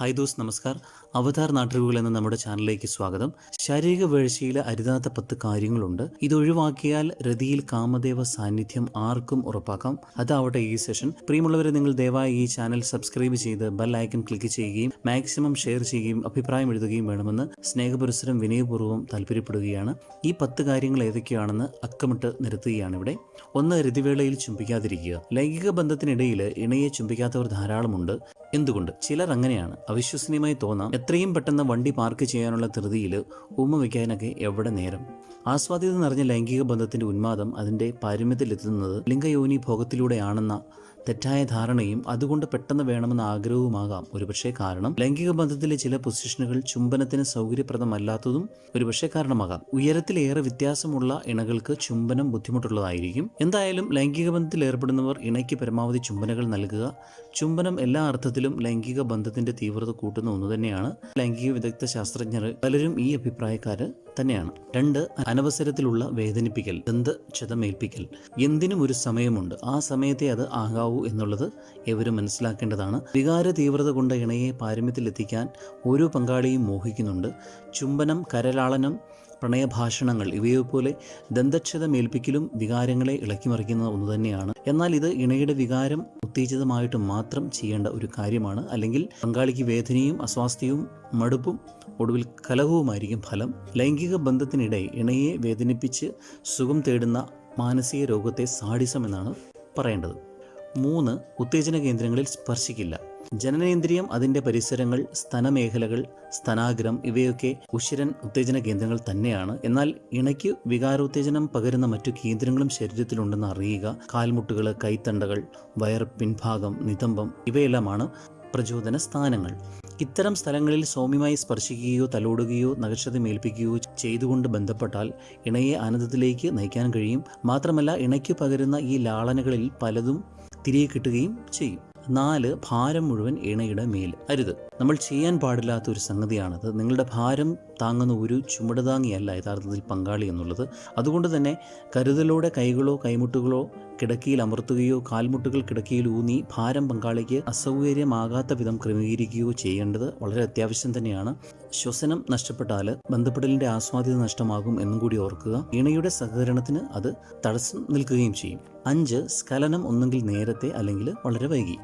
Hi those നമസ്കാർ. അവതാർ നാട്ടുകൾ എന്ന നമ്മുടെ ചാനലിലേക്ക് സ്വാഗതം. ശാരീരിക വീഴ്ചയിലെ അരുതാത്ത പത്ത് കാര്യങ്ങളുണ്ട്. ഇത് ഒഴിവാക്കിയാൽ രതിയിൽ കാമദേവ സാന്നിധ്യം ആർക്കും ഉറപ്പാക്കാം. അതാവട്ടെ ഈ സെഷൻ. പ്രിയമുള്ളവരെ നിങ്ങൾ ദയവായി ഈ ചാനൽ സബ്സ്ക്രൈബ് ചെയ്ത് ബെൽ ഐക്കൺ ക്ലിക്ക് ചെയ്യുകയും മാക്സിമം ഷെയർ ചെയ്യുകയും അഭിപ്രായം എഴുതുകയും വേണമെന്ന് സ്നേഹപുരസരം വിനയപൂർവം താല്പര്യപ്പെടുകയാണ്. ഈ പത്ത് കാര്യങ്ങൾ ഏതൊക്കെയാണെന്ന് അക്കമിട്ട് നിരത്തുകയാണ് ഇവിടെ ഒന്ന് രതിവേളയിൽ ചുംബിക്കാതിരിക്കുക. ലൈംഗിക ബന്ധത്തിനിടയിൽ ഇണയെ ചുംബിക്കാത്തവർ ധാരാളമുണ്ട്. എന്തുകൊണ്ട് ചിലർ അങ്ങനെയാണ് അവിശ്വസനീയമായി തോന്നാം എത്രയും പെട്ടെന്ന് വണ്ടി പാർക്ക് ചെയ്യാനുള്ള ധൃതിയിൽ ഉമ്മ വയ്ക്കാനൊക്കെ എവിടെ നേരം? ആസ്വാദ്യത നിറഞ്ഞ ലൈംഗിക ബന്ധത്തിന്റെ ഉന്മാദം അതിന്റെ പാരമ്യത്തിലെത്തുന്നത് ലിംഗയോനി ഭോഗത്തിലൂടെയാണെന്ന തെറ്റായ ധാരണയും അതുകൊണ്ട് പെട്ടെന്ന് വേണമെന്ന ആഗ്രഹവുമാകാം ഒരുപക്ഷെ കാരണം. ലൈംഗിക ബന്ധത്തിലെ ചില പൊസിഷനുകൾ ചുംബനത്തിന് സൗകര്യപ്രദമല്ലാത്തതും ഒരുപക്ഷെ കാരണമാകാം. ഉയരത്തിലേറെ വ്യത്യാസമുള്ള ഇണകൾക്ക് ചുംബനം ബുദ്ധിമുട്ടുള്ളതായിരിക്കും. എന്തായാലും ലൈംഗിക ബന്ധത്തിൽ ഏർപ്പെടുന്നവർ ഇണയ്ക്ക് പരമാവധി ചുംബനകൾ നൽകുക. ചുംബനം എല്ലാ അർത്ഥത്തിലും ലൈംഗിക ബന്ധത്തിന്റെ തീവ്രത കൂട്ടുന്ന ഒന്ന് തന്നെയാണ് ലൈംഗിക വിദഗ്ധ ശാസ്ത്രജ്ഞർ പലരും ഈ അഭിപ്രായക്കാര് തന്നെയാണ്. രണ്ട് അനവസരത്തിലുള്ള വേദനിപ്പിക്കൽ ദന്ത ക്ഷതമേൽപ്പിക്കൽ. എന്തിനും ഒരു സമയമുണ്ട്. ആ സമയത്തെ അത് ആകാവൂ എന്നുള്ളത് എവരും മനസ്സിലാക്കേണ്ടതാണ്. വികാര തീവ്രത കൊണ്ട് ഇണയെ പാരമ്യത്തിലെത്തിക്കാൻ ഓരോ പങ്കാളിയും മോഹിക്കുന്നുണ്ട്. ചുംബനം കരലാളനം പ്രണയഭാഷണങ്ങൾ ഇവയെപ്പോലെ ദന്തക്ഷതമേൽപ്പിക്കലും വികാരങ്ങളെ ഇളക്കിമറിക്കുന്ന ഒന്ന് തന്നെയാണ്. എന്നാൽ ഇത് ഇണയുടെ വികാരം ഉത്തേജിതമായിട്ട് മാത്രം ചെയ്യേണ്ട ഒരു കാര്യമാണ്. അല്ലെങ്കിൽ പങ്കാളിക്ക് വേദനയും അസ്വാസ്ഥ്യവും മടുപ്പും ഒടുവിൽ കലഹവുമായിരിക്കും ഫലം. ലൈംഗിക ബന്ധത്തിനിടെ ഇണയെ വേദനിപ്പിച്ച് സുഖം തേടുന്ന മാനസിക രോഗത്തെ സാഡിസം എന്നാണ് പറയേണ്ടത്. മൂന്ന് ഉത്തേജന കേന്ദ്രങ്ങളിൽ സ്പർശിക്കില്ല. ജനനേന്ദ്രിയം അതിന്റെ പരിസരങ്ങൾ സ്തനമേഖലകൾ സ്തനാഗ്രം ഇവയൊക്കെ ഉശിരൻ ഉത്തേജന കേന്ദ്രങ്ങൾ തന്നെയാണ്. എന്നാൽ ഇണയ്ക്ക് വികാരോത്തേജനം പകരുന്ന മറ്റു കേന്ദ്രങ്ങളും ശരീരത്തിലുണ്ടെന്ന് അറിയുക കാൽമുട്ടുകൾ കൈത്തണ്ടകൾ വയർ പിൻഭാഗം നിതംബം ഇവയെല്ലാമാണ് പ്രചോദന സ്ഥാനങ്ങൾ. ഇത്തരം സ്ഥലങ്ങളിൽ സൗമ്യമായി സ്പർശിക്കുകയോ തലോടുകയോ നഗക്ഷതമേൽപ്പിക്കുകയോ ചെയ്തുകൊണ്ട് ബന്ധപ്പെട്ടാൽ ഇണയെ ആനന്ദത്തിലേക്ക് നയിക്കാൻ കഴിയും. മാത്രമല്ല ഇണയ്ക്ക് പകരുന്ന ഈ ലാളനകളിൽ പലതും തിരികെ കിട്ടുകയും ചെയ്യും. നാല് ഭാരം മുഴുവൻ ഇണയുടെ മേൽ അരുത്. നമ്മൾ ചെയ്യാൻ പാടില്ലാത്ത ഒരു സംഗതിയാണത്. നിങ്ങളുടെ ഭാരം താങ്ങുന്ന ഒരു ചുമടുതാങ്ങിയല്ല യഥാർത്ഥത്തിൽ പങ്കാളി എന്നുള്ളത്. അതുകൊണ്ട് തന്നെ കരുതലോടെ കൈകളോ കൈമുട്ടുകളോ കിടക്കയിൽ അമർത്തുകയോ കാൽമുട്ടുകൾ കിടക്കയിൽ ഊന്നി ഭാരം പങ്കാളിക്ക് അസൗകര്യമാകാത്ത വിധം ക്രമീകരിക്കുകയോ ചെയ്യേണ്ടത് വളരെ അത്യാവശ്യം തന്നെയാണ്. ശ്വസനം നഷ്ടപ്പെട്ടാൽ ബന്ധപ്പെടലിന്റെ ആസ്വാദ്യത നഷ്ടമാകും എന്നും കൂടി ഓർക്കുക. ഇണയുടെ സഹകരണത്തിന് അത് തടസ്സം നിൽക്കുകയും ചെയ്യും. അഞ്ച് സ്കലനം ഒന്നെങ്കിൽ നേരത്തെ അല്ലെങ്കിൽ വളരെ വൈകി.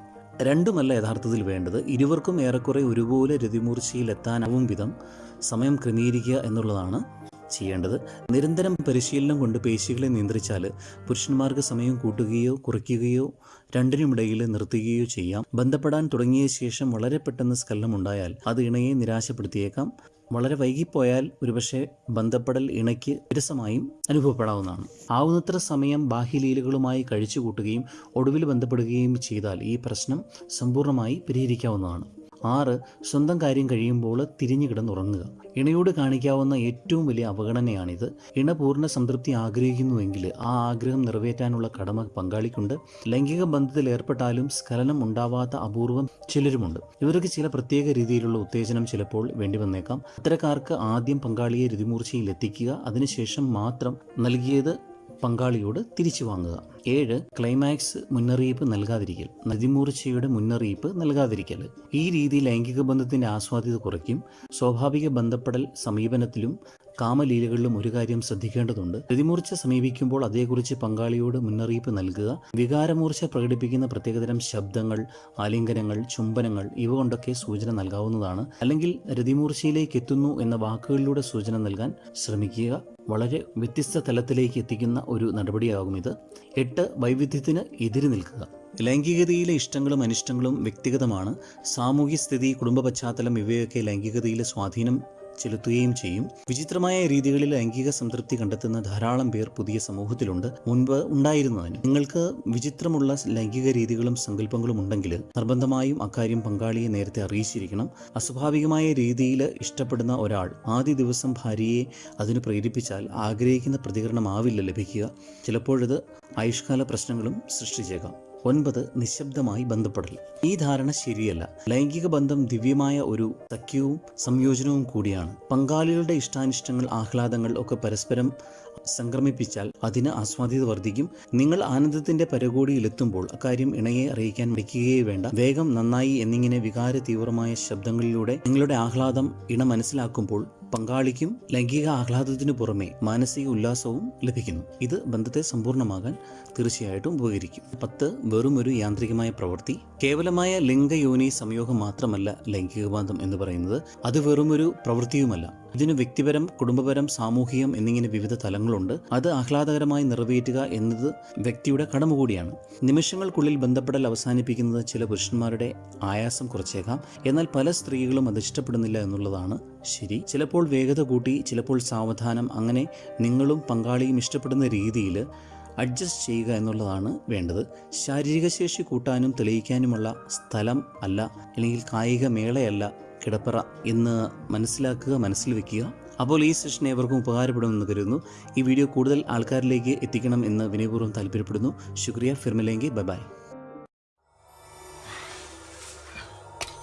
രണ്ടുമല്ല യഥാർത്ഥത്തിൽ വേണ്ടത്. ഇരുവർക്കും ഏറെക്കുറെ ഒരുപോലെ രതിമൂർച്ചയിലെത്താനാവും വിധം സമയം ക്രമീകരിക്കുക എന്നുള്ളതാണ് ചെയ്യേണ്ടത്. നിരന്തരം പരിശീലനം കൊണ്ട് പേശികളെ നിയന്ത്രിച്ചാൽ പുരുഷന്മാർക്ക് സമയം കൂട്ടുകയോ കുറയ്ക്കുകയോ രണ്ടിനുമിടയിൽ നിർത്തുകയോ ചെയ്യാം. ബന്ധപ്പെടാൻ തുടങ്ങിയ ശേഷം വളരെ പെട്ടെന്ന് ഉണ്ടായാൽ അത് ഇണയെ നിരാശപ്പെടുത്തിയേക്കാം. വളരെ വൈകിപ്പോയാൽ ഒരുപക്ഷെ ബന്ധപ്പെടൽ ഇണയ്ക്ക് വിരസമായും അനുഭവപ്പെടാവുന്നതാണ്. ആവുന്നത്ര സമയം ബാഹ്യലീലകളുമായി കഴിച്ചു കൂട്ടുകയും ഒടുവിൽ ബന്ധപ്പെടുകയും ചെയ്താൽ ഈ പ്രശ്നം സമ്പൂർണമായി പരിഹരിക്കാവുന്നതാണ്. ആറ് സ്വന്തം കാര്യം കഴിയുമ്പോൾ തിരിഞ്ഞു കിടന്നുറങ്ങുക. ഇണയോട് കാണിക്കാവുന്ന ഏറ്റവും വലിയ അവഗണനയാണിത്. ഇണ പൂർണ സംതൃപ്തി ആഗ്രഹിക്കുന്നുവെങ്കിൽ ആ ആഗ്രഹം നിറവേറ്റാനുള്ള കടമ പങ്കാളിക്കുണ്ട്. ലൈംഗിക ബന്ധത്തിൽ ഏർപ്പെട്ടാലും സ്കലനം ഉണ്ടാവാത്ത അപൂർവം ചിലരുമുണ്ട്. ഇവർക്ക് ചില പ്രത്യേക രീതിയിലുള്ള ഉത്തേജനം ചിലപ്പോൾ വേണ്ടി വന്നേക്കാം. അത്തരക്കാർക്ക് ആദ്യം പങ്കാളിയെ രതിമൂർച്ചയിൽ എത്തിക്കുക അതിനുശേഷം മാത്രം നൽകിയത് പങ്കാളിയോട് തിരിച്ചു വാങ്ങുക. ഏഴ് ക്ലൈമാക്സ് മുന്നറിയിപ്പ് നൽകാതിരിക്കൽ. നദിമൂർച്ചയുടെ മുന്നറിയിപ്പ് നൽകാതിരിക്കൽ. ഈ രീതി ലൈംഗിക ബന്ധത്തിന്റെ ആസ്വാദ്യത കുറയ്ക്കും. സ്വാഭാവിക ബന്ധപ്പെടൽ സമീപനത്തിലും കാമലീലകളിലും ഒരു കാര്യം ശ്രദ്ധിക്കേണ്ടതുണ്ട്. പ്രതിമൂർച്ച സമീപിക്കുമ്പോൾ അതേക്കുറിച്ച് പങ്കാളിയോട് മുന്നറിയിപ്പ് നൽകുക. വികാരമൂർച്ച പ്രകടിപ്പിക്കുന്ന പ്രത്യേകതരം ശബ്ദങ്ങൾ ആലിംഗനങ്ങൾ ചുംബനങ്ങൾ ഇവ കൊണ്ടൊക്കെ സൂചന നൽകാവുന്നതാണ്. അല്ലെങ്കിൽ രതിമൂർച്ചയിലേക്ക് എത്തുന്നു എന്ന വാക്കുകളിലൂടെ സൂചന നൽകാൻ ശ്രമിക്കുക. വളരെ വ്യത്യസ്ത തലത്തിലേക്ക് എത്തിക്കുന്ന ഒരു നടപടിയാകും ഇത്. എട്ട് വൈവിധ്യത്തിന് എതിര് നിൽക്കുക. ലൈംഗികതയിലെ ഇഷ്ടങ്ങളും അനിഷ്ടങ്ങളും വ്യക്തിഗതമാണ്. സാമൂഹ്യ സ്ഥിതി കുടുംബ പശ്ചാത്തലം ഇവയൊക്കെ ലൈംഗികതയിലെ സ്വാധീനം ചെലുത്തുകയും ചെയ്യും. വിചിത്രമായ രീതികളിൽ ലൈംഗിക സംതൃപ്തി കണ്ടെത്തുന്ന ധാരാളം പേർ പുതിയ സമൂഹത്തിലുണ്ട്. മുൻപ് ഉണ്ടായിരുന്നതിന്. നിങ്ങൾക്ക് വിചിത്രമുള്ള ലൈംഗിക രീതികളും സങ്കല്പങ്ങളും ഉണ്ടെങ്കിൽ നിർബന്ധമായും അക്കാര്യം പങ്കാളിയെ നേരത്തെ അറിയിച്ചിരിക്കണം. അസ്വാഭാവികമായ രീതിയിൽ ഇഷ്ടപ്പെടുന്ന ഒരാൾ ആദ്യ ദിവസം ഭാര്യയെ അതിന് പ്രേരിപ്പിച്ചാൽ ആഗ്രഹിക്കുന്ന പ്രതികരണമാവില്ല ലഭിക്കുക. ചിലപ്പോഴത് ആയുഷ്കാല പ്രശ്നങ്ങളും സൃഷ്ടിച്ചേക്കാം. ഒൻപത് നിശബ്ദമായി ബന്ധപ്പെടൽ. ഈ ധാരണ ശരിയല്ല. ലൈംഗിക ബന്ധം ദിവ്യമായ ഒരു സഖ്യവും സംയോജനവും കൂടിയാണ്. പങ്കാളികളുടെ ഇഷ്ടാനിഷ്ടങ്ങൾ ആഹ്ലാദങ്ങൾ ഒക്കെ പരസ്പരം സംക്രമിപ്പിച്ചാൽ അതിന് ആസ്വാദ്യത വർദ്ധിക്കും. നിങ്ങൾ ആനന്ദത്തിന്റെ പരകോടിയിലെത്തുമ്പോൾ അക്കാര്യം ഇണയെ അറിയിക്കാൻ വയ്ക്കുകയേ വേണ്ട. വേഗം നന്നായി എന്നിങ്ങനെ വികാര തീവ്രമായ ശബ്ദങ്ങളിലൂടെ നിങ്ങളുടെ ആഹ്ലാദം ഇണ മനസ്സിലാക്കുമ്പോൾ പങ്കാളിക്കും ലൈംഗിക ആഹ്ലാദത്തിനു പുറമെ മാനസിക ഉല്ലാസവും ലഭിക്കുന്നു. ഇത് ബന്ധത്തെ സമ്പൂർണമാകാൻ തീർച്ചയായിട്ടും ഉപകരിക്കും. പത്ത് വെറും ഒരു യാന്ത്രികമായ പ്രവൃത്തി. കേവലമായ ലിംഗയോനി സംയോഗം മാത്രമല്ല ലൈംഗിക ബന്ധം എന്ന് പറയുന്നത്. അത് വെറുമൊരു പ്രവൃത്തിയുമല്ല. ഇതിന് വ്യക്തിപരം കുടുംബപരം സാമൂഹികം എന്നിങ്ങനെ വിവിധ തലങ്ങളുണ്ട്. അത് ആഹ്ലാദകരമായി നിറവേറ്റുക എന്നത് വ്യക്തിയുടെ കടമ കൂടിയാണ് നിമിഷങ്ങൾക്കുള്ളിൽ ബന്ധപ്പെടൽ അവസാനിപ്പിക്കുന്നത് ചില പുരുഷന്മാരുടെ ആയാസം കുറച്ചേക്കാം. എന്നാൽ പല സ്ത്രീകളും അത് ഇഷ്ടപ്പെടുന്നില്ല എന്നുള്ളതാണ് ശരി. ചിലപ്പോൾ വേഗത കൂട്ടി ചിലപ്പോൾ സാവധാനം അങ്ങനെ നിങ്ങളും പങ്കാളിയും ഇഷ്ടപ്പെടുന്ന രീതിയിൽ അഡ്ജസ്റ്റ് ചെയ്യുക എന്നുള്ളതാണ് വേണ്ടത്. ശാരീരിക ശേഷി കൂട്ടാനും തെളിയിക്കാനുമുള്ള സ്ഥലം അല്ല അല്ലെങ്കിൽ കായിക മേളയല്ല കിടപ്പറ എന്ന് മനസ്സിലാക്കുക മനസ്സിൽ വെക്കുക. അപ്പോൾ ഈ സെഷൻ ഏവർക്കും ഉപകാരപ്പെടുമെന്ന് കരുതുന്നു. ഈ വീഡിയോ കൂടുതൽ ആൾക്കാരിലേക്ക് എത്തിക്കണം എന്ന് വിനയപൂർവം താല്പര്യപ്പെടുന്നു. ശുക്രിയ ഫിർമിലെങ്കിൽ ബൈ ബൈ